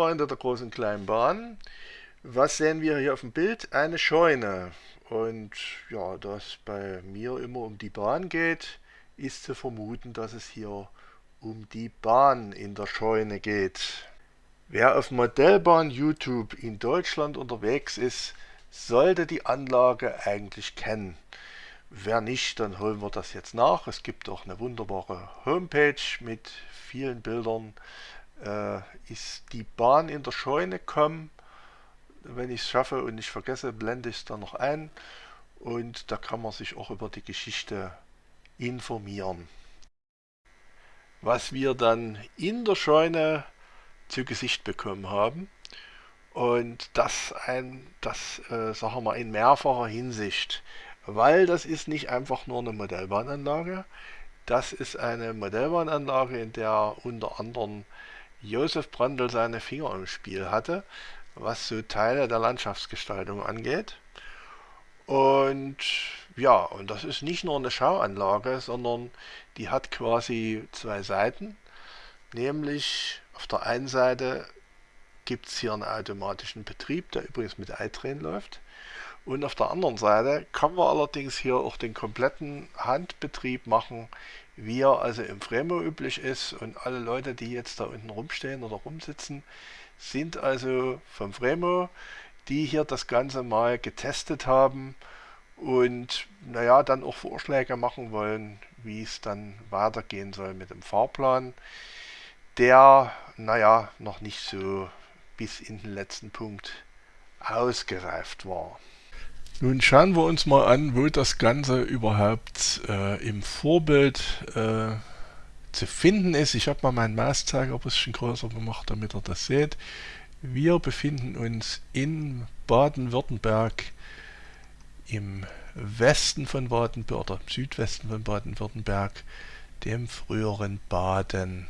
Freunde der großen kleinen Bahn, was sehen wir hier auf dem Bild? Eine Scheune. Und ja, da es bei mir immer um die Bahn geht, ist zu vermuten, dass es hier um die Bahn in der Scheune geht. Wer auf Modellbahn YouTube in Deutschland unterwegs ist, sollte die Anlage eigentlich kennen. Wer nicht, dann holen wir das jetzt nach. Es gibt auch eine wunderbare Homepage mit vielen Bildern. Äh, ist die Bahn in der Scheune kommen. Wenn ich es schaffe und nicht vergesse, blende ich es dann noch ein. Und da kann man sich auch über die Geschichte informieren. Was wir dann in der Scheune zu Gesicht bekommen haben. Und das, ein, das äh, sagen wir mal, in mehrfacher Hinsicht weil das ist nicht einfach nur eine Modellbahnanlage. Das ist eine Modellbahnanlage, in der unter anderem Josef Brandl seine Finger im Spiel hatte, was so Teile der Landschaftsgestaltung angeht. Und ja, und das ist nicht nur eine Schauanlage, sondern die hat quasi zwei Seiten. Nämlich auf der einen Seite gibt es hier einen automatischen Betrieb, der übrigens mit iTrain läuft. Und auf der anderen Seite kann man allerdings hier auch den kompletten Handbetrieb machen, wie er also im Fremo üblich ist. Und alle Leute, die jetzt da unten rumstehen oder rumsitzen, sind also vom Fremo, die hier das Ganze mal getestet haben und naja, dann auch Vorschläge machen wollen, wie es dann weitergehen soll mit dem Fahrplan, der, naja, noch nicht so bis in den letzten Punkt ausgereift war. Nun schauen wir uns mal an, wo das Ganze überhaupt äh, im Vorbild äh, zu finden ist. Ich habe mal meinen Mauszeiger ein bisschen größer gemacht, damit ihr das seht. Wir befinden uns in Baden-Württemberg im Westen von Baden-Württemberg oder im Südwesten von Baden-Württemberg, dem früheren Baden.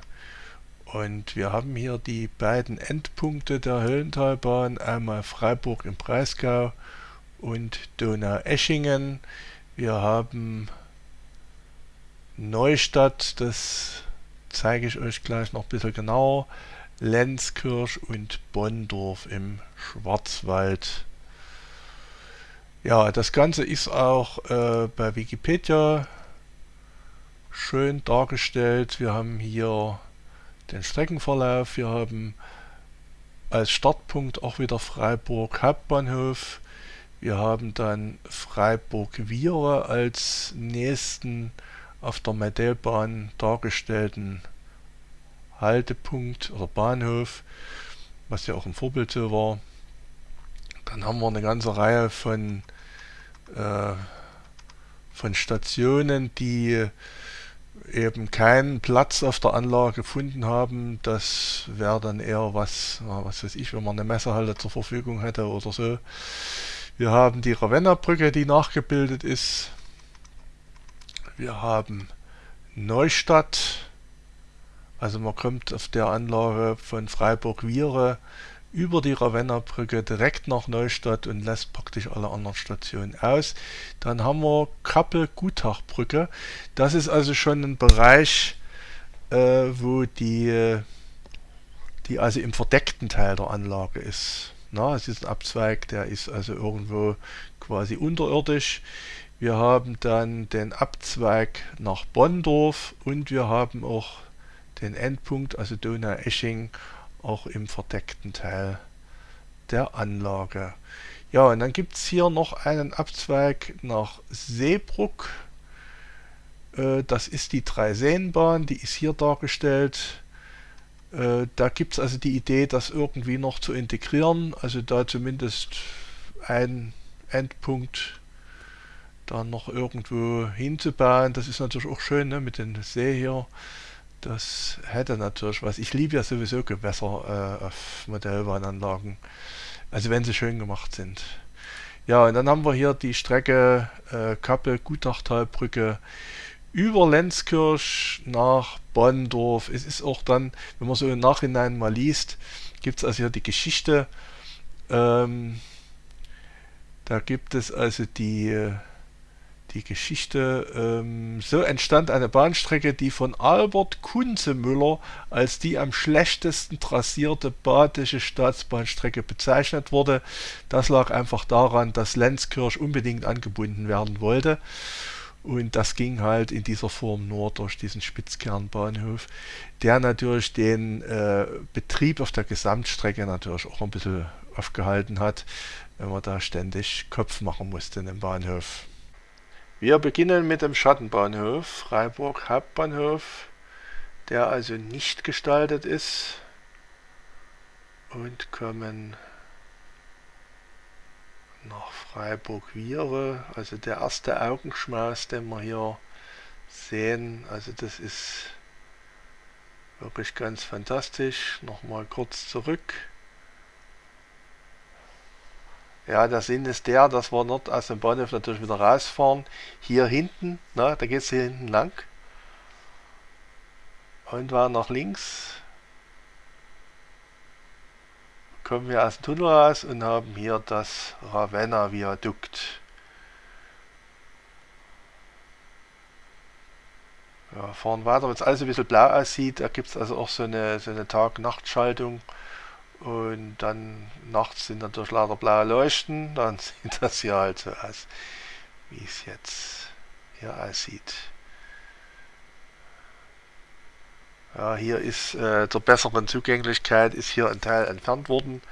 Und wir haben hier die beiden Endpunkte der Höllentalbahn, einmal Freiburg im Breisgau und Donaueschingen. Wir haben Neustadt, das zeige ich euch gleich noch ein bisschen genauer. Lenzkirch und Bonndorf im Schwarzwald. Ja, das Ganze ist auch äh, bei Wikipedia schön dargestellt. Wir haben hier den Streckenverlauf. Wir haben als Startpunkt auch wieder Freiburg Hauptbahnhof. Wir haben dann Freiburg-Viere als nächsten auf der Modellbahn dargestellten Haltepunkt oder Bahnhof, was ja auch ein Vorbild so war. Dann haben wir eine ganze Reihe von, äh, von Stationen, die eben keinen Platz auf der Anlage gefunden haben. Das wäre dann eher was, was weiß ich, wenn man eine Messehalle zur Verfügung hätte oder so. Wir haben die Ravenna-Brücke, die nachgebildet ist. Wir haben Neustadt. Also man kommt auf der Anlage von Freiburg-Viere über die Ravenna-Brücke direkt nach Neustadt und lässt praktisch alle anderen Stationen aus. Dann haben wir Kappel-Gutach-Brücke. Das ist also schon ein Bereich, äh, wo die, die also im verdeckten Teil der Anlage ist. Na, es ist ein Abzweig, der ist also irgendwo quasi unterirdisch. Wir haben dann den Abzweig nach Bonndorf und wir haben auch den Endpunkt, also Donau-Esching, auch im verdeckten Teil der Anlage. Ja, und dann gibt es hier noch einen Abzweig nach Seebruck. Äh, das ist die Dreiseenbahn, die ist hier dargestellt. Äh, da gibt es also die Idee, das irgendwie noch zu integrieren, also da zumindest ein Endpunkt dann noch irgendwo hinzubauen. Das ist natürlich auch schön ne, mit dem See hier. Das hätte natürlich was. Ich liebe ja sowieso Gewässer äh, auf Modellbahnanlagen, also wenn sie schön gemacht sind. Ja, und dann haben wir hier die Strecke äh, Kappel-Gutachtalbrücke über Lenzkirch nach Bonndorf. Es ist auch dann, wenn man so im Nachhinein mal liest, gibt es also hier die Geschichte. Ähm, da gibt es also die, die Geschichte. Ähm, so entstand eine Bahnstrecke, die von Albert Kunzemüller als die am schlechtesten trassierte badische Staatsbahnstrecke bezeichnet wurde. Das lag einfach daran, dass Lenzkirch unbedingt angebunden werden wollte. Und das ging halt in dieser Form nur durch diesen Spitzkernbahnhof, der natürlich den äh, Betrieb auf der Gesamtstrecke natürlich auch ein bisschen aufgehalten hat, wenn man da ständig Kopf machen musste in dem Bahnhof. Wir beginnen mit dem Schattenbahnhof, Freiburg Hauptbahnhof, der also nicht gestaltet ist und kommen nach Freiburg-Viere, also der erste Augenschmaus, den wir hier sehen, also das ist wirklich ganz fantastisch. Nochmal kurz zurück. Ja, der Sinn ist der, dass wir dort aus dem Bahnhof natürlich wieder rausfahren. Hier hinten, na, da geht es hier hinten lang. Und war nach links. Kommen wir aus dem Tunnel raus und haben hier das Ravenna Viadukt. Ja, fahren weiter, wenn es alles ein bisschen blau aussieht, da gibt es also auch so eine, so eine Tag-Nacht-Schaltung. Und dann nachts sind natürlich lauter blaue Leuchten, dann sieht das hier halt so aus, wie es jetzt hier aussieht. Ja, hier ist äh, zur besseren Zugänglichkeit ist hier ein Teil entfernt worden.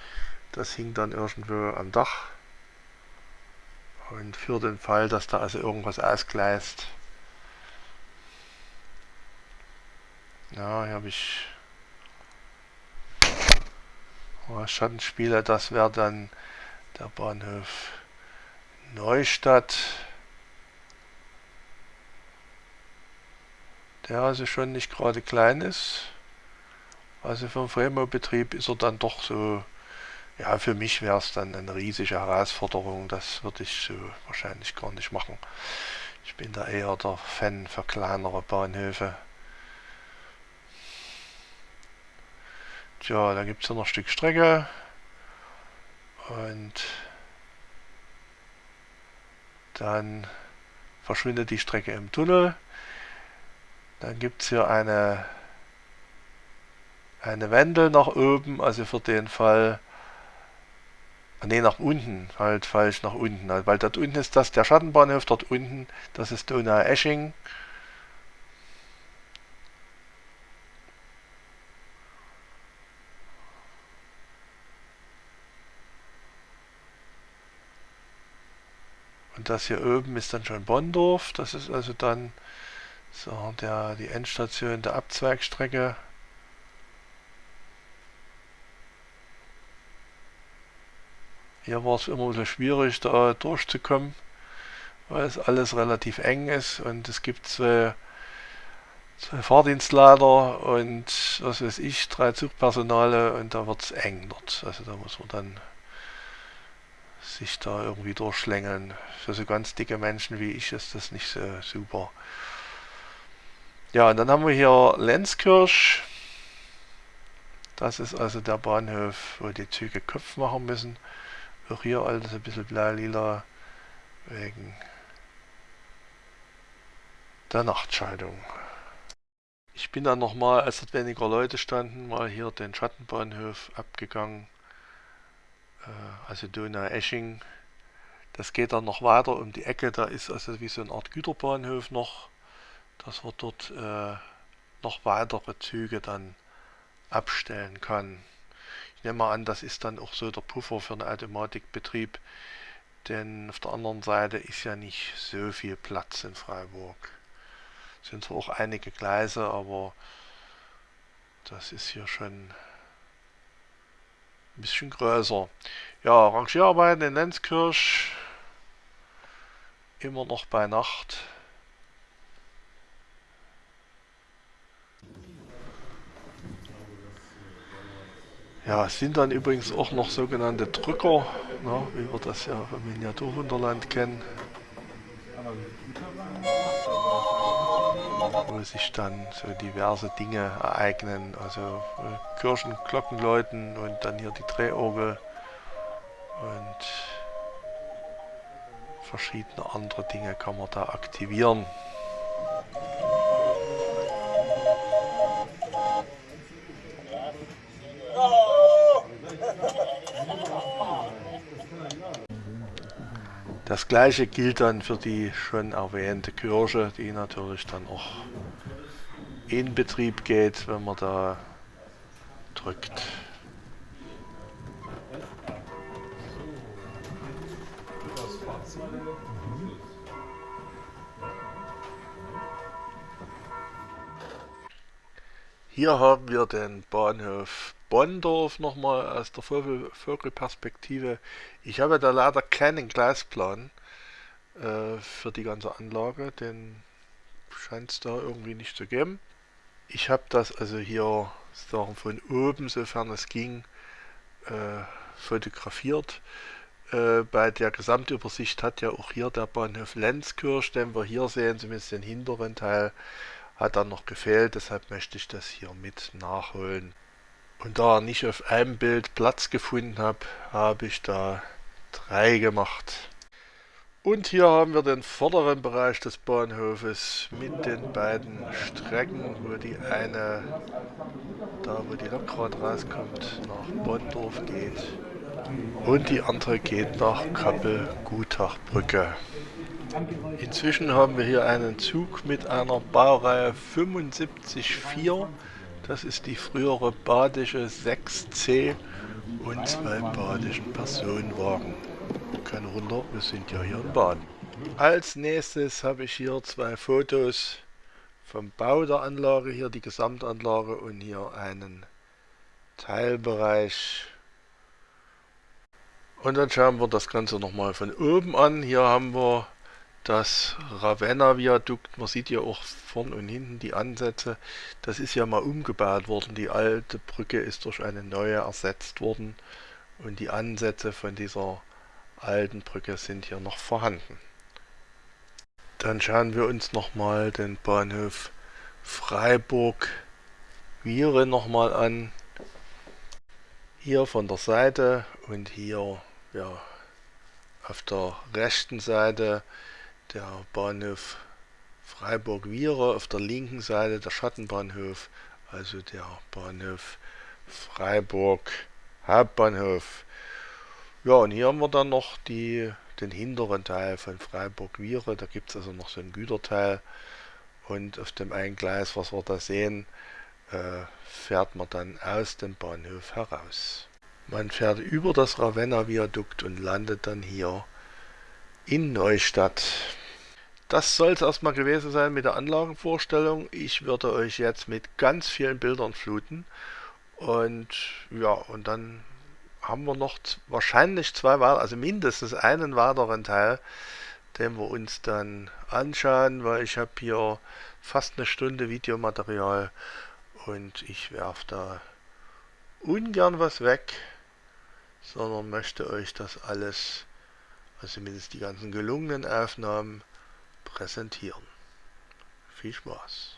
Das hing dann irgendwo am Dach. Und für den Fall, dass da also irgendwas ausgleist. Ja, hier habe ich Oh, Schattenspieler, das wäre dann der Bahnhof Neustadt. Der also schon nicht gerade klein ist. Also für den Fremo-Betrieb ist er dann doch so, ja für mich wäre es dann eine riesige Herausforderung. Das würde ich so wahrscheinlich gar nicht machen. Ich bin da eher der Fan für kleinere Bahnhöfe. Tja, da gibt es ja noch ein Stück Strecke. Und dann verschwindet die Strecke im Tunnel. Dann gibt es hier eine, eine Wendel nach oben, also für den Fall, ne nach unten, halt falsch nach unten, weil dort unten ist das der Schattenbahnhof, dort unten, das ist Donau-Esching. Und das hier oben ist dann schon Bonndorf. Das ist also dann so der, die Endstation der Abzweigstrecke. Hier war es immer so schwierig da durchzukommen, weil es alles relativ eng ist und es gibt zwei, zwei Fahrdienstleiter und was weiß ich, drei Zugpersonale und da wird es eng dort. Also da muss man dann sich da irgendwie durchschlängeln. Für so ganz dicke Menschen wie ich ist das nicht so super. Ja, und dann haben wir hier Lenzkirch. Das ist also der Bahnhof, wo die Züge Kopf machen müssen. Auch hier alles ein bisschen blau-lila wegen der Nachtschaltung. Ich bin dann nochmal, als dort weniger Leute standen, mal hier den Schattenbahnhof abgegangen äh, also Donau-Esching. Das geht dann noch weiter um die Ecke, da ist also wie so eine Art Güterbahnhof noch, dass man dort äh, noch weitere Züge dann abstellen kann. Ich nehme mal an, das ist dann auch so der Puffer für einen Automatikbetrieb, denn auf der anderen Seite ist ja nicht so viel Platz in Freiburg. Sind zwar auch einige Gleise, aber das ist hier schon ein bisschen größer. Ja, Rangierarbeiten in Lenzkirch. Immer noch bei Nacht. Ja, es sind dann übrigens auch noch sogenannte Drücker, na, wie wir das ja vom Miniaturwunderland kennen wo sich dann so diverse Dinge ereignen, also äh, Kirchenglocken läuten und dann hier die Drehorgel und verschiedene andere Dinge kann man da aktivieren. Das gleiche gilt dann für die schon erwähnte Kirche, die natürlich dann auch in Betrieb geht, wenn man da drückt. Hier haben wir den Bahnhof Bonndorf nochmal aus der Vogelperspektive. Ich habe da leider keinen Gleisplan äh, für die ganze Anlage, den scheint es da irgendwie nicht zu geben. Ich habe das also hier sagen, von oben, sofern es ging, äh, fotografiert. Äh, bei der Gesamtübersicht hat ja auch hier der Bahnhof Lenzkirch, den wir hier sehen, zumindest den hinteren Teil, hat dann noch gefehlt. Deshalb möchte ich das hier mit nachholen. Und da nicht auf einem Bild Platz gefunden habe, habe ich da drei gemacht. Und hier haben wir den vorderen Bereich des Bahnhofes mit den beiden Strecken, wo die eine, da wo die Lok rauskommt, nach Bonndorf geht und die andere geht nach Kappel-Gutachbrücke. Inzwischen haben wir hier einen Zug mit einer Baureihe 75-4 das ist die frühere badische 6C und zwei badischen Personenwagen. Kein Wunder, wir sind ja hier in Baden. Als nächstes habe ich hier zwei Fotos vom Bau der Anlage, hier die Gesamtanlage und hier einen Teilbereich. Und dann schauen wir das Ganze nochmal von oben an. Hier haben wir das Ravenna-Viadukt, man sieht ja auch vorn und hinten die Ansätze, das ist ja mal umgebaut worden. Die alte Brücke ist durch eine neue ersetzt worden und die Ansätze von dieser alten Brücke sind hier noch vorhanden. Dann schauen wir uns nochmal den Bahnhof Freiburg-Viere nochmal an. Hier von der Seite und hier ja, auf der rechten Seite der Bahnhof Freiburg-Viere, auf der linken Seite der Schattenbahnhof, also der Bahnhof Freiburg Hauptbahnhof. Ja, und hier haben wir dann noch die, den hinteren Teil von Freiburg-Viere, da gibt es also noch so ein Güterteil und auf dem einen Gleis, was wir da sehen, äh, fährt man dann aus dem Bahnhof heraus. Man fährt über das Ravenna-Viadukt und landet dann hier in Neustadt. Das soll es erstmal gewesen sein mit der Anlagenvorstellung. Ich würde euch jetzt mit ganz vielen Bildern fluten. Und ja, und dann haben wir noch wahrscheinlich zwei weitere, also mindestens einen weiteren Teil, den wir uns dann anschauen, weil ich habe hier fast eine Stunde Videomaterial und ich werfe da ungern was weg, sondern möchte euch das alles, also zumindest die ganzen gelungenen Aufnahmen, präsentieren. Viel Spaß!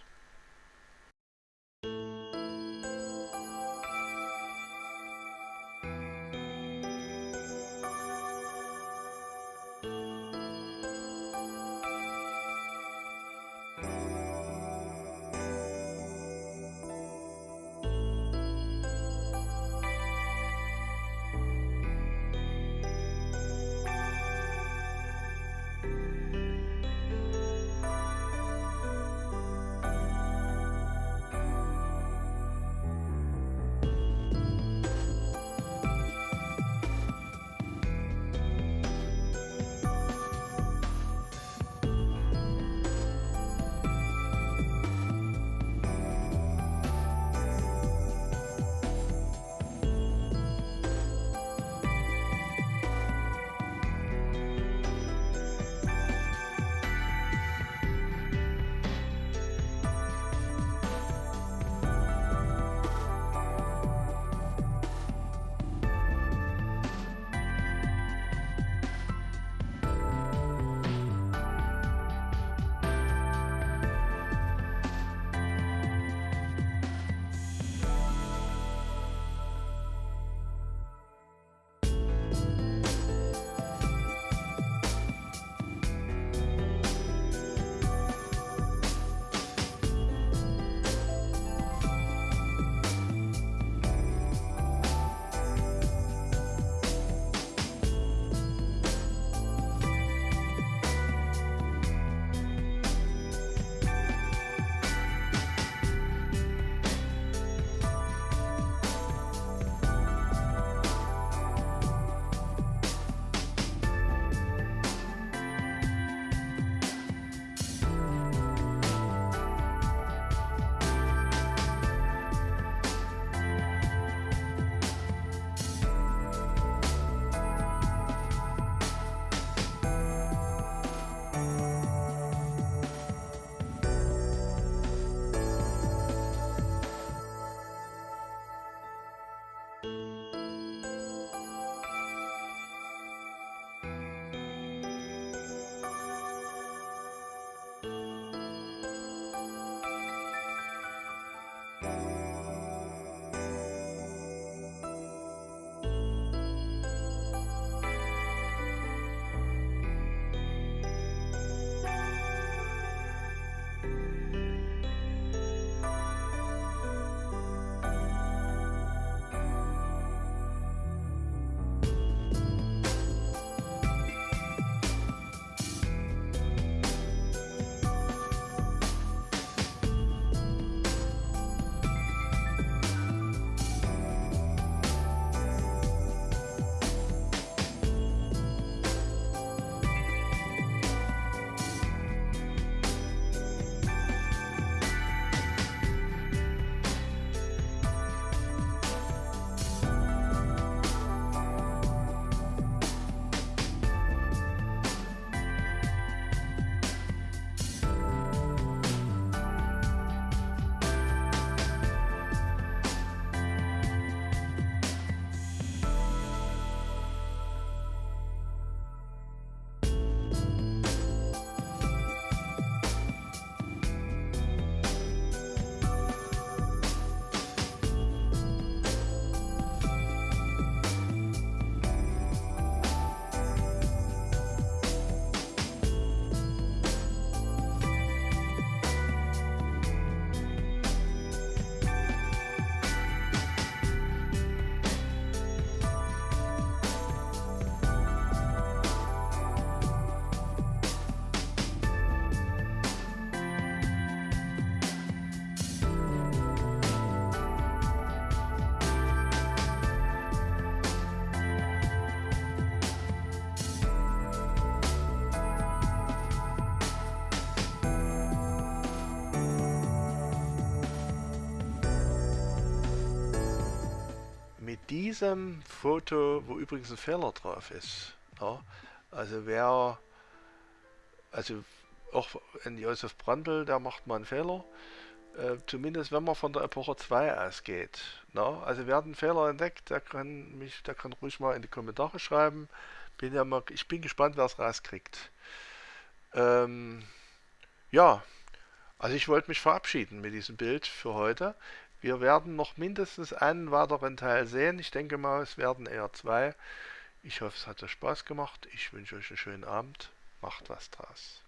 Mit diesem Foto, wo übrigens ein Fehler drauf ist, ja, also wer, also auch in Josef Brandl, der macht mal einen Fehler, äh, zumindest wenn man von der Epoche 2 ausgeht. Na? Also wer einen Fehler entdeckt, der kann mich, der kann ruhig mal in die Kommentare schreiben. Bin ja mal, ich bin gespannt, wer es rauskriegt. Ähm, ja, also ich wollte mich verabschieden mit diesem Bild für heute. Wir werden noch mindestens einen weiteren Teil sehen. Ich denke mal, es werden eher zwei. Ich hoffe, es hat euch Spaß gemacht. Ich wünsche euch einen schönen Abend. Macht was draus.